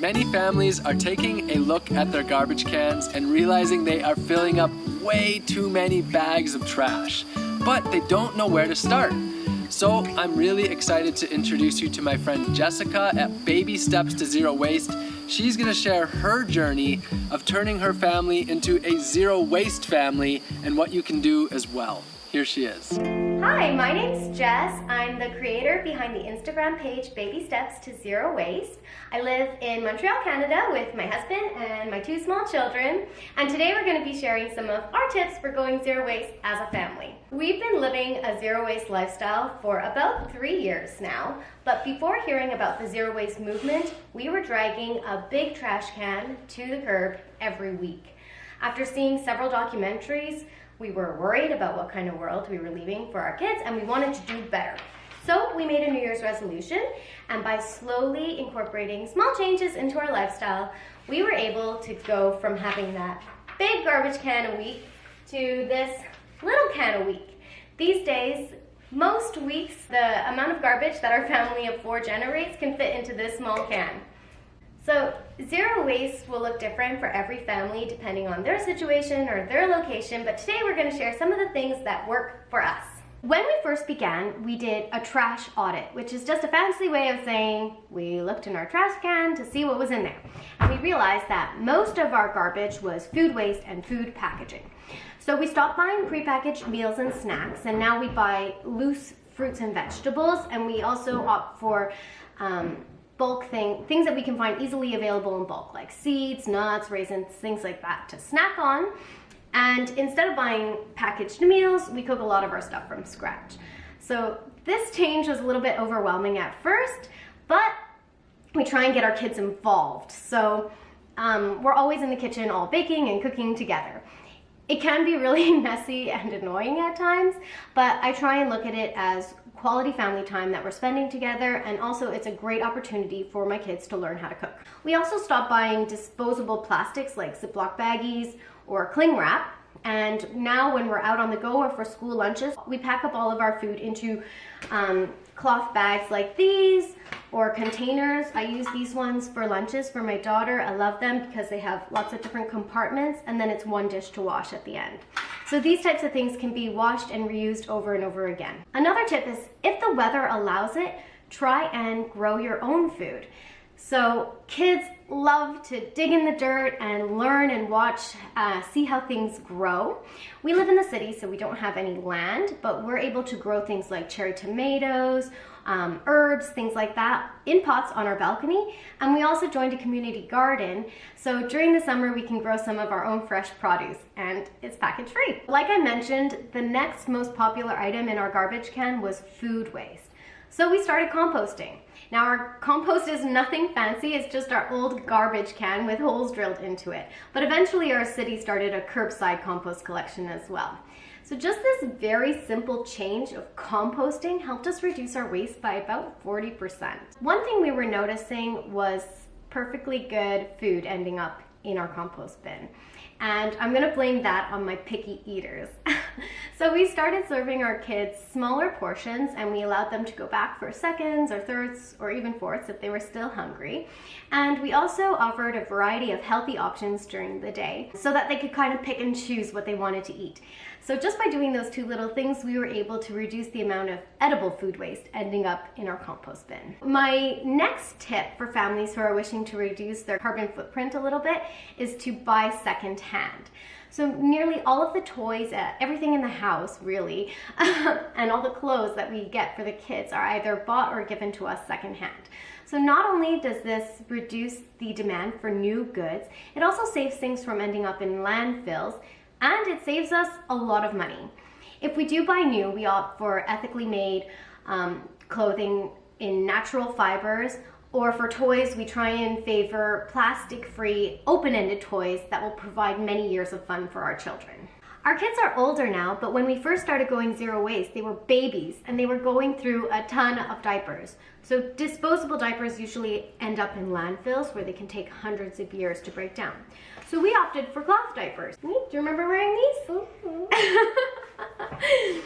Many families are taking a look at their garbage cans and realizing they are filling up way too many bags of trash, but they don't know where to start. So I'm really excited to introduce you to my friend Jessica at Baby Steps to Zero Waste. She's gonna share her journey of turning her family into a zero waste family and what you can do as well. Here she is. Hi, my name's Jess. I'm the creator behind the Instagram page Baby Steps to Zero Waste. I live in Montreal, Canada with my husband and my two small children. And today we're going to be sharing some of our tips for going zero waste as a family. We've been living a zero waste lifestyle for about three years now. But before hearing about the zero waste movement, we were dragging a big trash can to the curb every week. After seeing several documentaries, we were worried about what kind of world we were leaving for our kids and we wanted to do better. So we made a New Year's resolution and by slowly incorporating small changes into our lifestyle, we were able to go from having that big garbage can a week to this little can a week. These days, most weeks, the amount of garbage that our family of four generates can fit into this small can. So zero waste will look different for every family depending on their situation or their location, but today we're gonna share some of the things that work for us. When we first began, we did a trash audit, which is just a fancy way of saying we looked in our trash can to see what was in there. And we realized that most of our garbage was food waste and food packaging. So we stopped buying prepackaged meals and snacks, and now we buy loose fruits and vegetables, and we also opt for um, bulk thing, things that we can find easily available in bulk, like seeds, nuts, raisins, things like that to snack on. And instead of buying packaged meals, we cook a lot of our stuff from scratch. So this change was a little bit overwhelming at first, but we try and get our kids involved. So um, we're always in the kitchen all baking and cooking together. It can be really messy and annoying at times, but I try and look at it as quality family time that we're spending together and also it's a great opportunity for my kids to learn how to cook. We also stopped buying disposable plastics like Ziploc baggies or cling wrap and now when we're out on the go or for school lunches, we pack up all of our food into um, cloth bags like these or containers. I use these ones for lunches for my daughter. I love them because they have lots of different compartments and then it's one dish to wash at the end. So these types of things can be washed and reused over and over again. Another tip is if the weather allows it, try and grow your own food. So kids love to dig in the dirt and learn and watch, uh, see how things grow. We live in the city, so we don't have any land, but we're able to grow things like cherry tomatoes um, herbs, things like that, in pots on our balcony. And we also joined a community garden. So during the summer, we can grow some of our own fresh produce and it's package free. Like I mentioned, the next most popular item in our garbage can was food waste. So we started composting. Now our compost is nothing fancy, it's just our old garbage can with holes drilled into it. But eventually our city started a curbside compost collection as well. So just this very simple change of composting helped us reduce our waste by about 40%. One thing we were noticing was perfectly good food ending up in our compost bin. And I'm gonna blame that on my picky eaters. so we started serving our kids smaller portions and we allowed them to go back for seconds or thirds or even fourths if they were still hungry. And we also offered a variety of healthy options during the day so that they could kind of pick and choose what they wanted to eat. So just by doing those two little things, we were able to reduce the amount of edible food waste ending up in our compost bin. My next tip for families who are wishing to reduce their carbon footprint a little bit is to buy secondhand. So nearly all of the toys, uh, everything in the house really, and all the clothes that we get for the kids are either bought or given to us secondhand. So not only does this reduce the demand for new goods, it also saves things from ending up in landfills and it saves us a lot of money. If we do buy new, we opt for ethically made um, clothing in natural fibers or for toys, we try and favor plastic-free, open-ended toys that will provide many years of fun for our children. Our kids are older now, but when we first started going zero waste, they were babies and they were going through a ton of diapers. So disposable diapers usually end up in landfills where they can take hundreds of years to break down. So we opted for cloth diapers. Do you remember wearing these?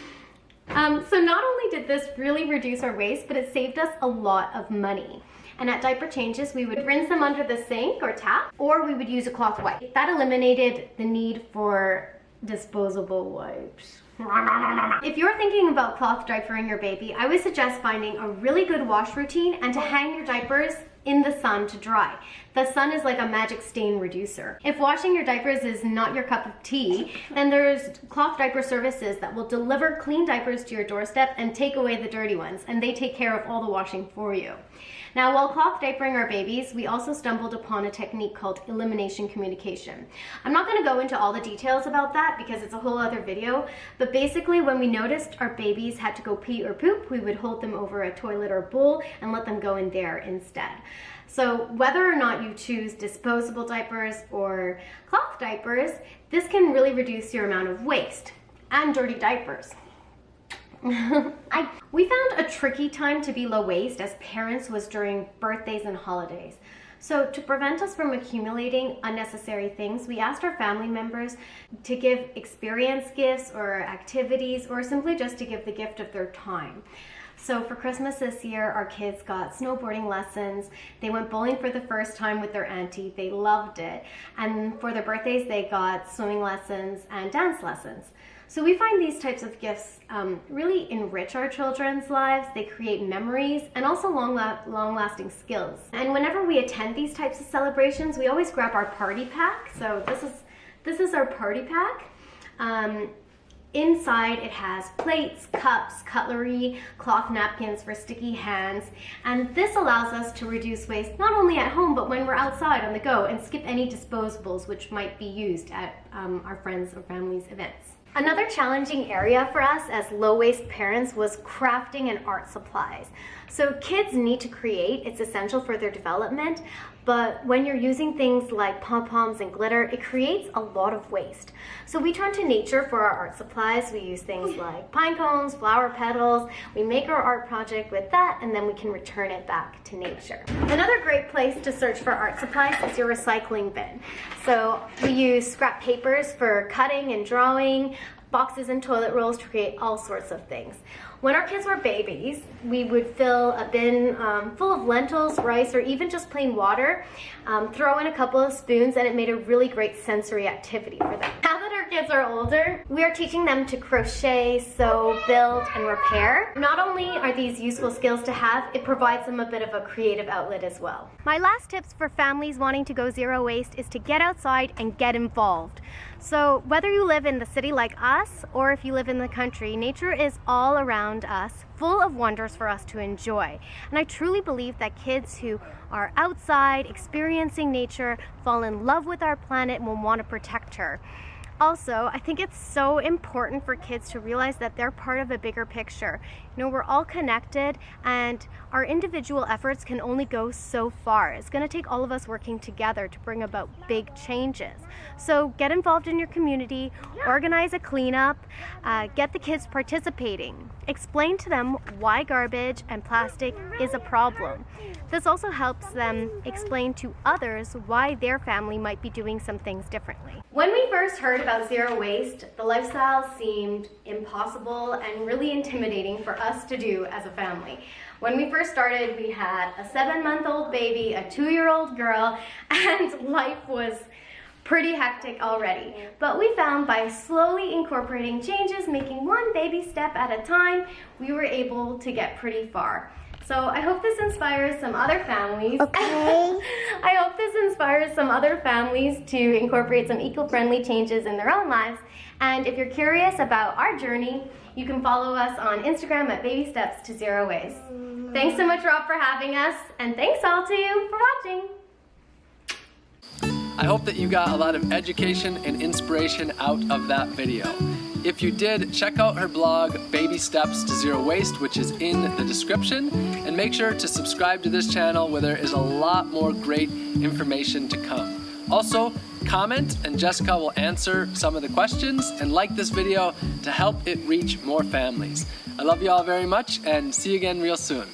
um, so not only did this really reduce our waste, but it saved us a lot of money. And at diaper changes, we would rinse them under the sink or tap, or we would use a cloth wipe. That eliminated the need for disposable wipes. If you're thinking about cloth diapering your baby, I would suggest finding a really good wash routine and to hang your diapers in the sun to dry. The sun is like a magic stain reducer. If washing your diapers is not your cup of tea, then there's cloth diaper services that will deliver clean diapers to your doorstep and take away the dirty ones, and they take care of all the washing for you. Now, while cloth diapering our babies, we also stumbled upon a technique called elimination communication. I'm not gonna go into all the details about that because it's a whole other video, but basically when we noticed our babies had to go pee or poop, we would hold them over a toilet or bowl and let them go in there instead. So whether or not you choose disposable diapers or cloth diapers, this can really reduce your amount of waste and dirty diapers. I, we found a tricky time to be low waste as parents was during birthdays and holidays. So to prevent us from accumulating unnecessary things, we asked our family members to give experience gifts or activities or simply just to give the gift of their time. So for Christmas this year, our kids got snowboarding lessons. They went bowling for the first time with their auntie. They loved it. And for their birthdays, they got swimming lessons and dance lessons. So we find these types of gifts um, really enrich our children's lives. They create memories and also long, la long lasting skills. And whenever we attend these types of celebrations, we always grab our party pack. So this is, this is our party pack. Um, Inside it has plates, cups, cutlery, cloth napkins for sticky hands, and this allows us to reduce waste not only at home but when we're outside on the go and skip any disposables which might be used at um, our friends or family's events. Another challenging area for us as low waste parents was crafting and art supplies. So kids need to create, it's essential for their development, but when you're using things like pom-poms and glitter, it creates a lot of waste. So we turn to nature for our art supplies. We use things like pine cones, flower petals. We make our art project with that and then we can return it back to nature. Another great place to search for art supplies is your recycling bin. So we use scrap papers for cutting and drawing, boxes and toilet rolls to create all sorts of things. When our kids were babies, we would fill a bin um, full of lentils, rice, or even just plain water, um, throw in a couple of spoons, and it made a really great sensory activity for them. Our kids are older, we are teaching them to crochet, sew, build, and repair. Not only are these useful skills to have, it provides them a bit of a creative outlet as well. My last tips for families wanting to go zero waste is to get outside and get involved. So whether you live in the city like us or if you live in the country, nature is all around us, full of wonders for us to enjoy. And I truly believe that kids who are outside, experiencing nature, fall in love with our planet and will want to protect her. Also, I think it's so important for kids to realize that they're part of a bigger picture. You know, we're all connected and our individual efforts can only go so far. It's going to take all of us working together to bring about big changes. So get involved in your community, organize a cleanup, uh, get the kids participating. Explain to them why garbage and plastic is a problem. This also helps them explain to others why their family might be doing some things differently. When we first heard about zero waste, the lifestyle seemed impossible and really intimidating for us to do as a family. When we first started, we had a seven month old baby, a two year old girl, and life was pretty hectic already. But we found by slowly incorporating changes, making one baby step at a time, we were able to get pretty far. So I hope this inspires some other families. Okay. I hope this inspires some other families to incorporate some eco-friendly changes in their own lives. And if you're curious about our journey, you can follow us on Instagram at Baby Steps to Zero Waste. Thanks so much, Rob, for having us, and thanks all to you for watching. I hope that you got a lot of education and inspiration out of that video. If you did, check out her blog, Baby Steps to Zero Waste, which is in the description, and make sure to subscribe to this channel where there is a lot more great information to come. Also, comment and Jessica will answer some of the questions and like this video to help it reach more families. I love you all very much and see you again real soon.